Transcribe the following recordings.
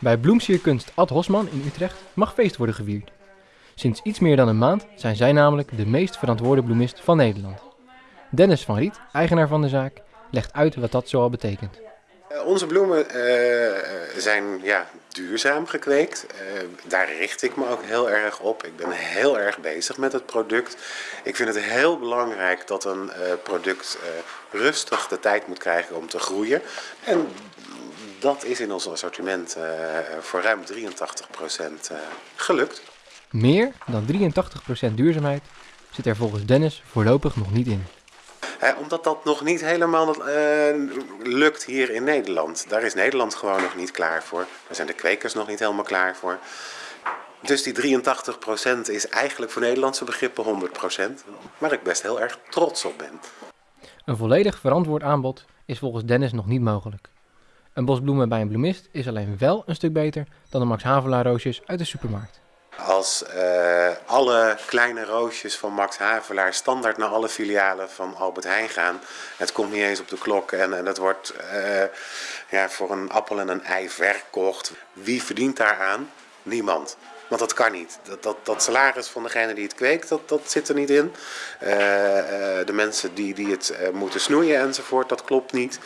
Bij bloemsierkunst Ad Hosman in Utrecht mag feest worden gevierd. Sinds iets meer dan een maand zijn zij namelijk de meest verantwoorde bloemist van Nederland. Dennis van Riet, eigenaar van de zaak, legt uit wat dat zoal betekent. Uh, onze bloemen uh, zijn ja, duurzaam gekweekt. Uh, daar richt ik me ook heel erg op. Ik ben heel erg bezig met het product. Ik vind het heel belangrijk dat een product rustig de tijd moet krijgen om te groeien. En dat is in ons assortiment voor ruim 83% gelukt. Meer dan 83% duurzaamheid zit er volgens Dennis voorlopig nog niet in. omdat dat nog niet helemaal uh, lukt hier in Nederland. Daar is Nederland gewoon nog niet klaar voor. Daar zijn de kwekers nog niet helemaal klaar voor. Dus die 83% is eigenlijk voor Nederlandse begrippen 100%. Waar ik best heel erg trots op ben. Een volledig verantwoord aanbod is volgens Dennis nog niet mogelijk. Een bos bloemen bij een bloemist is alleen wel een stuk beter dan de Max Havelaar roosjes uit de supermarkt. Als uh, alle kleine roosjes van Max Havelaar standaard naar alle filialen van Albert Heijn gaan. Het komt niet eens op de klok en, en het wordt uh, ja, voor een appel en een ei verkocht. Wie verdient daaraan? Niemand. Want dat kan niet. Dat, dat, dat salaris van degene die het kweekt, dat, dat zit er niet in. Uh, de mensen die, die het moeten snoeien enzovoort, dat klopt niet.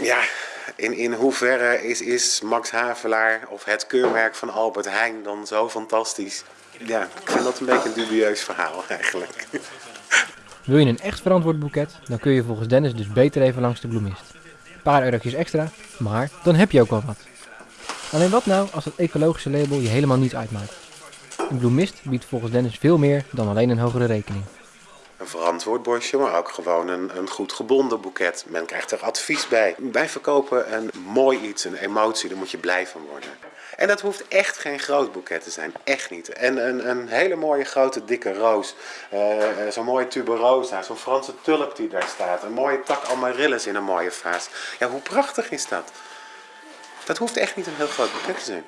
Ja, in, in hoeverre is, is Max Havelaar of het keurmerk van Albert Heijn dan zo fantastisch? Ja, ik vind dat een beetje een dubieus verhaal eigenlijk. Wil je een echt verantwoord boeket, dan kun je volgens Dennis dus beter even langs de bloemist. Een paar eurotjes extra, maar dan heb je ook wel wat. Alleen wat nou als het ecologische label je helemaal niet uitmaakt? Een bloemist biedt volgens Dennis veel meer dan alleen een hogere rekening een verantwoord bosje, maar ook gewoon een, een goed gebonden boeket. Men krijgt er advies bij. Wij verkopen een mooi iets, een emotie, daar moet je blij van worden. En dat hoeft echt geen groot boeket te zijn, echt niet. En een, een hele mooie grote dikke roos, uh, zo'n mooie tuberosa, zo'n Franse tulp die daar staat, een mooie tak amaryllis in een mooie vaas. Ja, hoe prachtig is dat? Dat hoeft echt niet een heel groot boeket te zijn.